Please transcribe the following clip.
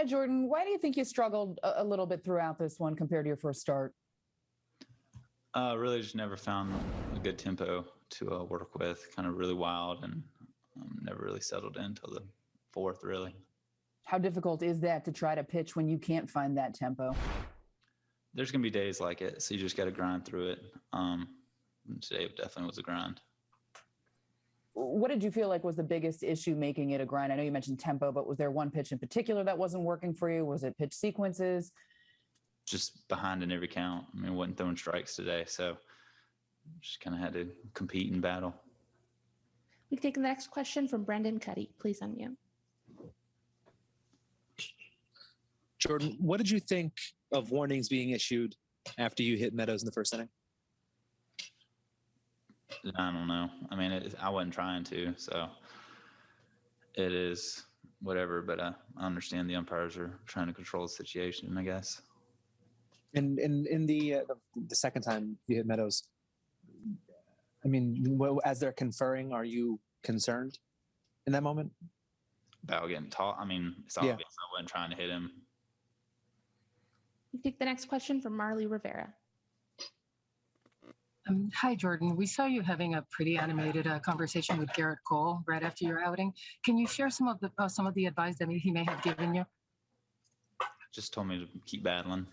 Hi, Jordan. Why do you think you struggled a, a little bit throughout this one compared to your first start? Uh, really, just never found a good tempo to uh, work with. Kind of really wild, and um, never really settled in until the fourth. Really, How difficult is that to try to pitch when you can't find that tempo? there's gonna be days like it, so you just got to grind through it. Um, today definitely was a grind. What did you feel like was the biggest issue making it a grind? I know you mentioned tempo, but was there one pitch in particular that wasn't working for you? Was it pitch sequences? Just behind in every count. I mean, wasn't throwing strikes today, so just kind of had to compete and battle. We can take the next question from Brendan Kuty. Please unmute. Jordan, what did you think of warnings being issued after you hit Meadows in the first inning? I don't know. I mean, it, I wasn't trying to, so it is whatever. But uh, I understand the umpires are trying to control the situation. I guess. And in in the uh, the second time you hit Meadows, I mean, as they're conferring, are you concerned in that moment? About getting taught. I mean, it's Yeah. obvious I wasn't trying to hit him. We can take the next question from Marly Rivera. Um, hi, Jordan. We saw you having a pretty animated uh, conversation with Gerrit Cole right after your outing. Can you share some of the uh, some of the advice that he may have given you? Just told me to keep battling.